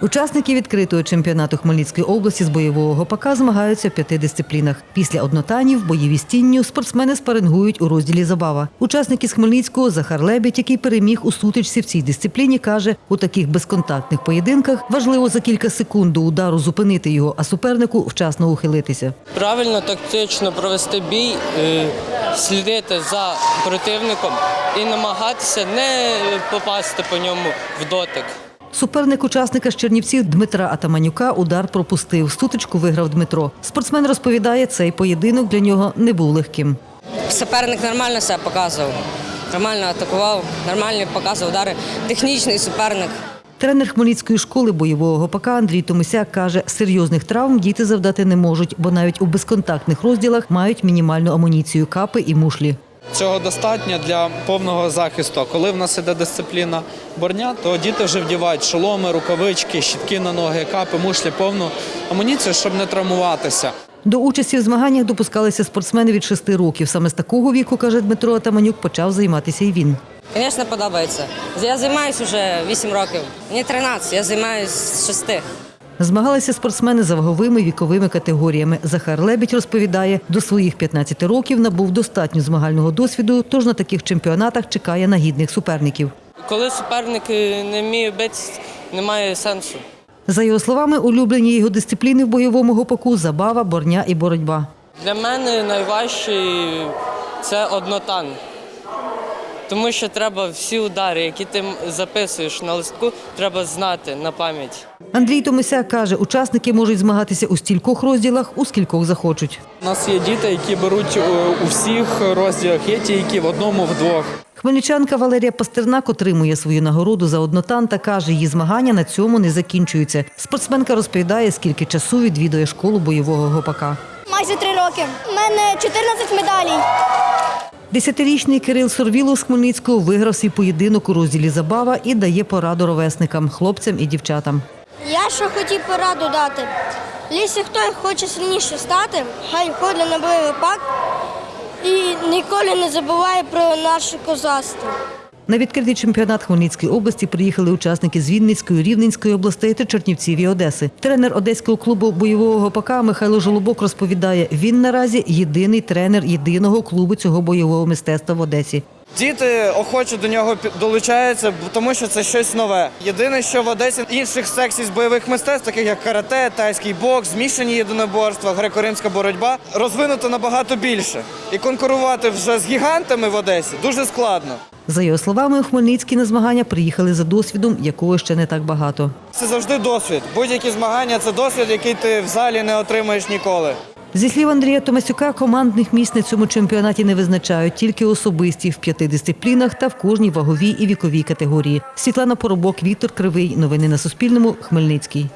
Учасники відкритого чемпіонату Хмельницької області з бойового гопака змагаються в п'яти дисциплінах. Після однотанів, бойові стінню спортсмени спарингують у розділі забава. Учасник з Хмельницького Захар Лебідь, який переміг у сутичці в цій дисципліні, каже, у таких безконтактних поєдинках важливо за кілька секунд до удару зупинити його, а супернику вчасно ухилитися. Правильно тактично провести бій, е, слідити за противником і намагатися не попасти по ньому в дотик. Суперник учасника з Чернівців Дмитра Атаманюка удар пропустив. Сутичку виграв Дмитро. Спортсмен розповідає, цей поєдинок для нього не був легким. Суперник нормально себе показував, нормально атакував, нормально показував удари. Технічний суперник. Тренер Хмельницької школи бойового гопака Андрій Томисяк каже, серйозних травм діти завдати не можуть, бо навіть у безконтактних розділах мають мінімальну амуніцію капи і мушлі. Цього достатньо для повного захисту. Коли в нас іде дисципліна борня, то діти вже вдівають шоломи, рукавички, щітки на ноги, капи, мушлі, повну амуніцію, щоб не травмуватися. До участі в змаганнях допускалися спортсмени від 6 років. Саме з такого віку, каже Дмитро Атаманюк, почав займатися і він. Звісно, подобається. Я займаюся вже 8 років. Мені 13, я займаюся з 6. Змагалися спортсмени за ваговими віковими категоріями. Захар Лебідь розповідає, до своїх 15 років набув достатньо змагального досвіду, тож на таких чемпіонатах чекає на гідних суперників. Коли суперник е, не вміє битися, немає сенсу. За його словами, улюблені його дисципліни в бойовому гопаку забава, борня і боротьба. Для мене найважчий це однотан. Тому що треба всі удари, які ти записуєш на листку, треба знати на пам'ять. Андрій Томисяк каже, учасники можуть змагатися у стількох розділах, у скількох захочуть. У нас є діти, які беруть е, у всіх розділах, є ті, які в одному, в двох. Хмельничанка Валерія Пастернак отримує свою нагороду за однотан та каже, її змагання на цьому не закінчуються. Спортсменка розповідає, скільки часу відвідує школу бойового гопака. Майже три роки. У мене 14 медалей. Десятирічний Кирил Сорвілов з Хмельницького виграв свій поєдинок у розділі забава і дає пораду ровесникам, хлопцям і дівчатам. Я що хотів пораду дати. Якщо хтось хоче сильніше стати, хай ходить на бойовий пак і ніколи не забуває про наше козацтво. На відкритий чемпіонат Хмельницької області приїхали учасники з Вінницької, Рівненської областей та Чернівців і Одеси. Тренер одеського клубу бойового гопака Михайло Жолобок розповідає, він наразі єдиний тренер єдиного клубу цього бойового мистецтва в Одесі. Діти охоче до нього долучаються, тому що це щось нове. Єдине, що в Одесі інших секцій з бойових мистецтв, таких як карате, тайський бокс, змішані єдиноборства, греко-римська боротьба, розвинуто набагато більше. І конкурувати вже з гігантами в Одесі дуже складно. За його словами, у Хмельницький на змагання приїхали за досвідом, якого ще не так багато. Це завжди досвід. Будь-які змагання це досвід, який ти в залі не отримаєш ніколи. Зі слів Андрія Томасюка, командних місць на цьому чемпіонаті не визначають тільки особисті в п'яти дисциплінах та в кожній ваговій і віковій категорії. Світлана Поробок, Віктор Кривий. Новини на Суспільному. Хмельницький.